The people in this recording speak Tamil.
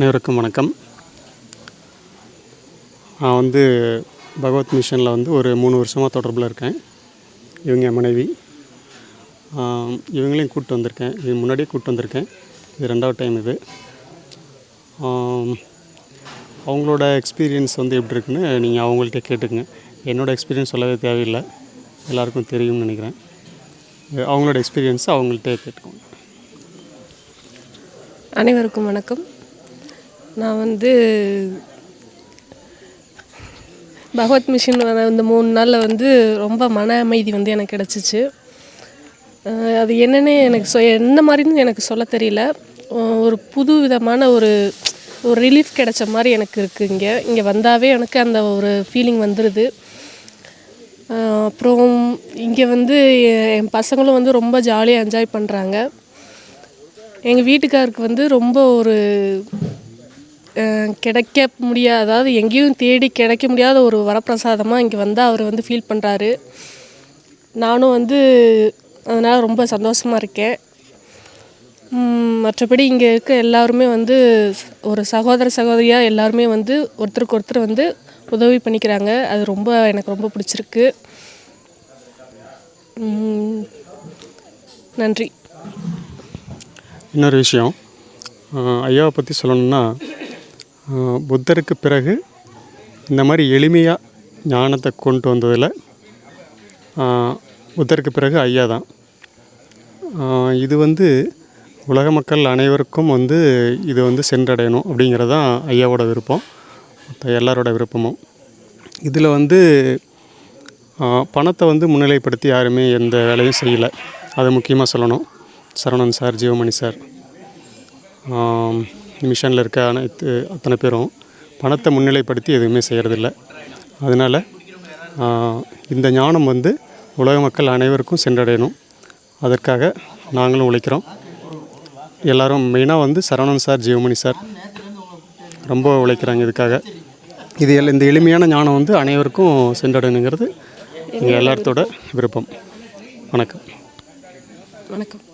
அனைவருக்கும் வணக்கம். நான் வந்து பகவத் மிஷனில் வந்து ஒரு மூணு வருஷமாக தொடர்பில் இருக்கேன். இவங்க என் மனைவி. இவங்களையும் கூப்பிட்டு வந்திருக்கேன். இது முன்னாடியே கூப்பிட்டு வந்திருக்கேன். இது ரெண்டாவது டைம் இது. அவங்களோட எக்ஸ்பீரியன்ஸ் வந்து எப்படி இருக்குன்னு நீங்கள் அவங்கள்ட்ட கேட்டுக்குங்க. என்னோடய எக்ஸ்பீரியன்ஸ் சொல்லவே தேவையில்லை. எல்லாருக்கும் தெரியும்னு நினைக்கிறேன். அவங்களோட எக்ஸ்பீரியன்ஸை அவங்கள்ட்ட கேட்டுக்கோங்க. அனைவருக்கும் வணக்கம். நான் வந்து பகவத் மிஷின் வர இந்த மூணு நாளில் வந்து ரொம்ப மன அமைதி வந்து எனக்கு கிடச்சிச்சு. அது என்னன்னு எனக்கு சொ என்ன மாதிரின்னு எனக்கு சொல்ல தெரியல. ஒரு புது விதமான ஒரு ஒரு ரிலீஃப் கிடைச்ச மாதிரி எனக்கு இருக்குது இங்கே. இங்கே வந்தாவே எனக்கு அந்த ஒரு ஃபீலிங் வந்துடுது அப்புறம் இங்கே வந்து என் பசங்களும் வந்து ரொம்ப ஜாலியாக என்ஜாய் பண்ணுறாங்க எங்கள் வீட்டுக்காருக்கு வந்து ரொம்ப ஒரு கிடைக்க முடியாத அதாவது எங்கேயும் தேடி கிடைக்க முடியாத ஒரு வரப்பிரசாதமாக இங்கே வந்து அவர் வந்து ஃபீல் பண்ணுறாரு நானும் வந்து அதனால் ரொம்ப சந்தோஷமாக இருக்கேன். மற்றபடி இங்கே இருக்க எல்லாருமே வந்து ஒரு சகோதர சகோதரியாக எல்லாருமே வந்து ஒருத்தருக்கு ஒருத்தர் வந்து உதவி பண்ணிக்கிறாங்க. அது ரொம்ப எனக்கு ரொம்ப பிடிச்சிருக்கு. நன்றி. இன்னொரு விஷயம் ஐயாவை பற்றி சொல்லணும்னா புத்தருக்கு பிறகு இந்த மாதிரி எளிமையாக ஞானத்தை கொண்டு வந்ததில் புத்தருக்கு பிறகு ஐயா தான். இது வந்து உலக மக்கள் அனைவருக்கும் வந்து இது வந்து சென்றடையணும் அப்படிங்கிறது தான் ஐயாவோட விருப்பம். மற்ற எல்லாரோட விருப்பமும். இதில் வந்து பணத்தை வந்து முன்னிலைப்படுத்தி யாருமே எந்த வேலையும் செய்யலை. அதை முக்கியமாக சொல்லணும். Saravanan sir Jeevamani sir. மிஷனில் இருக்க அனைத்து அத்தனை பேரும் பணத்தை முன்னிலைப்படுத்தி எதுவுமே செய்கிறதில்ல அதனால் இந்த ஞானம் வந்து உலக மக்கள் அனைவருக்கும் சென்றடையணும். அதற்காக நாங்களும் உழைக்கிறோம். எல்லாரும் மெயினாக வந்து சரவணன் சார் ஜீவமணி சார் ரொம்ப உழைக்கிறாங்க இதுக்காக. இது எல்லாம் இந்த எளிமையான ஞானம் வந்து அனைவருக்கும் சென்றடையணுங்கிறது எங்கள் எல்லாத்தோட விருப்பம். வணக்கம். வணக்கம்.